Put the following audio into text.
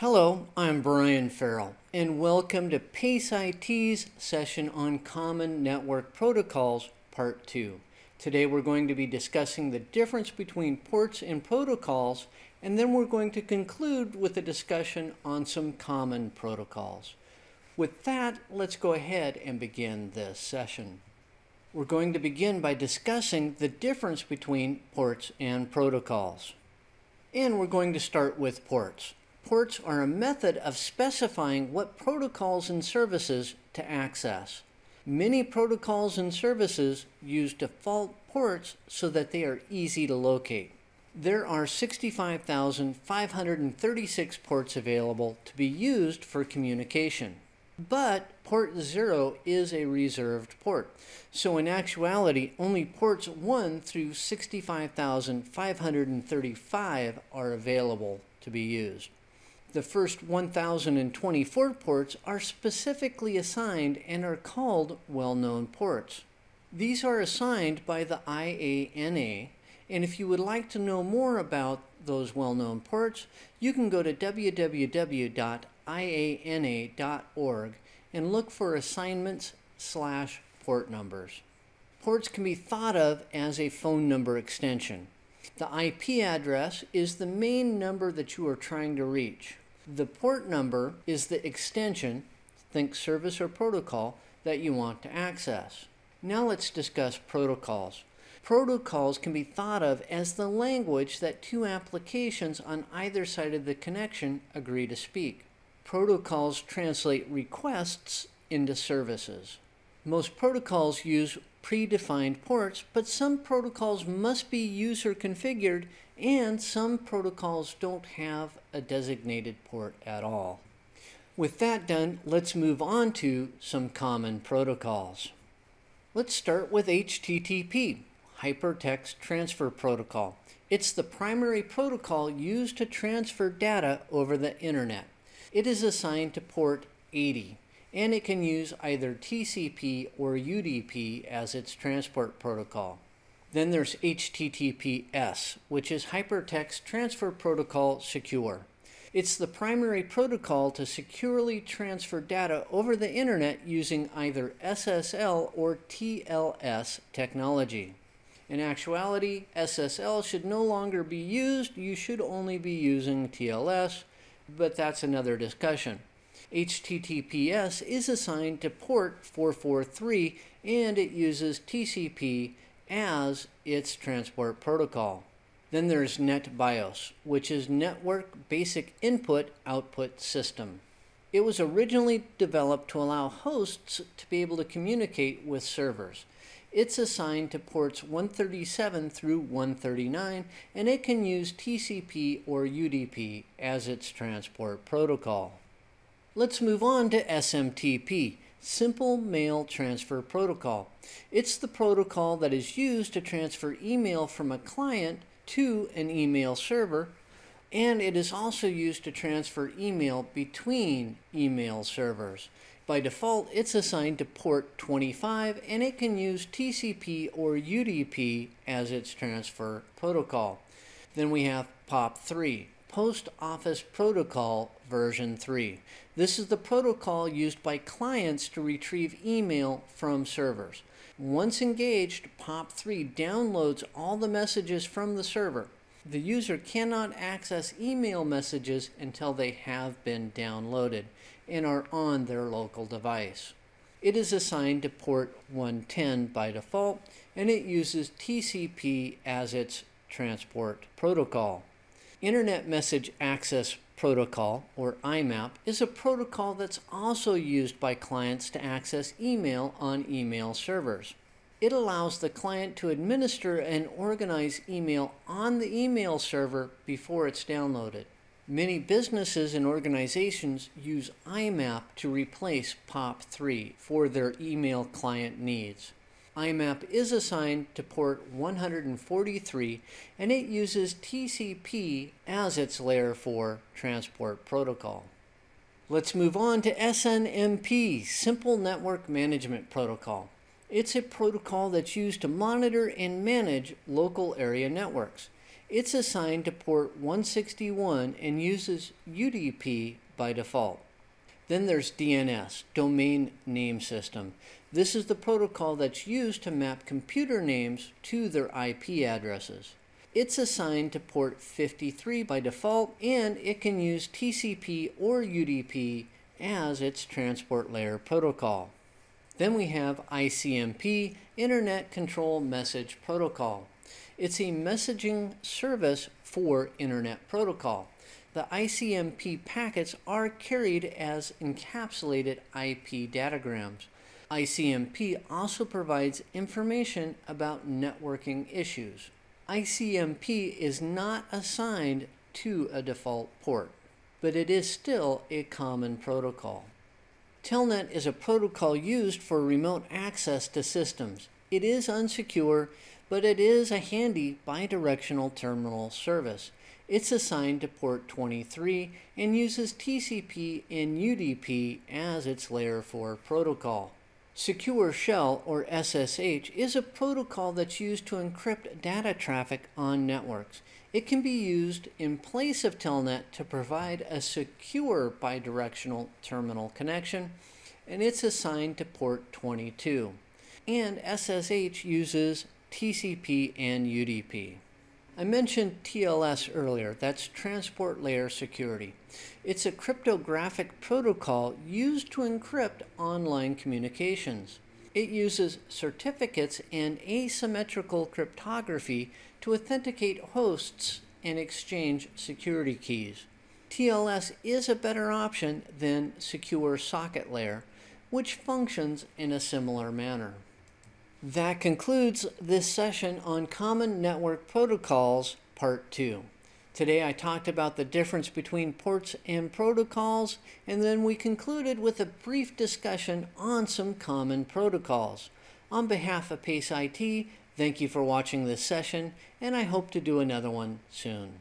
Hello, I'm Brian Farrell, and welcome to PACE IT's session on Common Network Protocols, Part 2. Today we're going to be discussing the difference between ports and protocols, and then we're going to conclude with a discussion on some common protocols. With that, let's go ahead and begin this session. We're going to begin by discussing the difference between ports and protocols. And we're going to start with ports. Ports are a method of specifying what protocols and services to access. Many protocols and services use default ports so that they are easy to locate. There are 65,536 ports available to be used for communication. But port 0 is a reserved port. So in actuality, only ports 1 through 65,535 are available to be used. The first 1,024 ports are specifically assigned and are called well-known ports. These are assigned by the IANA, and if you would like to know more about those well-known ports, you can go to www.iana.org and look for assignments slash port numbers. Ports can be thought of as a phone number extension. The IP address is the main number that you are trying to reach. The port number is the extension, think service or protocol, that you want to access. Now let's discuss protocols. Protocols can be thought of as the language that two applications on either side of the connection agree to speak. Protocols translate requests into services. Most protocols use predefined ports, but some protocols must be user configured and some protocols don't have a designated port at all. With that done, let's move on to some common protocols. Let's start with HTTP, Hypertext Transfer Protocol. It's the primary protocol used to transfer data over the internet. It is assigned to port 80 and it can use either TCP or UDP as its transport protocol. Then there's HTTPS, which is Hypertext Transfer Protocol Secure. It's the primary protocol to securely transfer data over the internet using either SSL or TLS technology. In actuality, SSL should no longer be used. You should only be using TLS, but that's another discussion. HTTPS is assigned to port 443 and it uses TCP as its transport protocol. Then there's NetBIOS, which is Network Basic Input Output System. It was originally developed to allow hosts to be able to communicate with servers. It's assigned to ports 137 through 139 and it can use TCP or UDP as its transport protocol. Let's move on to SMTP, Simple Mail Transfer Protocol. It's the protocol that is used to transfer email from a client to an email server, and it is also used to transfer email between email servers. By default, it's assigned to port 25 and it can use TCP or UDP as its transfer protocol. Then we have POP3, Post Office Protocol version 3. This is the protocol used by clients to retrieve email from servers. Once engaged, POP3 downloads all the messages from the server. The user cannot access email messages until they have been downloaded and are on their local device. It is assigned to port 110 by default and it uses TCP as its transport protocol. Internet Message Access Protocol, or IMAP, is a protocol that's also used by clients to access email on email servers. It allows the client to administer and organize email on the email server before it's downloaded. Many businesses and organizations use IMAP to replace POP3 for their email client needs. IMAP is assigned to port 143 and it uses TCP as its layer 4 transport protocol. Let's move on to SNMP, Simple Network Management Protocol. It's a protocol that's used to monitor and manage local area networks. It's assigned to port 161 and uses UDP by default. Then there's DNS, Domain Name System. This is the protocol that's used to map computer names to their IP addresses. It's assigned to port 53 by default and it can use TCP or UDP as its transport layer protocol. Then we have ICMP, Internet Control Message Protocol. It's a messaging service for Internet Protocol the ICMP packets are carried as encapsulated IP datagrams. ICMP also provides information about networking issues. ICMP is not assigned to a default port, but it is still a common protocol. Telnet is a protocol used for remote access to systems. It is unsecure, but it is a handy bidirectional terminal service. It's assigned to port 23 and uses TCP and UDP as its layer 4 protocol. Secure Shell, or SSH, is a protocol that's used to encrypt data traffic on networks. It can be used in place of Telnet to provide a secure bidirectional terminal connection, and it's assigned to port 22. And SSH uses TCP and UDP. I mentioned TLS earlier, that's Transport Layer Security. It's a cryptographic protocol used to encrypt online communications. It uses certificates and asymmetrical cryptography to authenticate hosts and exchange security keys. TLS is a better option than Secure Socket Layer, which functions in a similar manner. That concludes this session on Common Network Protocols, Part 2. Today I talked about the difference between ports and protocols, and then we concluded with a brief discussion on some common protocols. On behalf of PACE IT, thank you for watching this session, and I hope to do another one soon.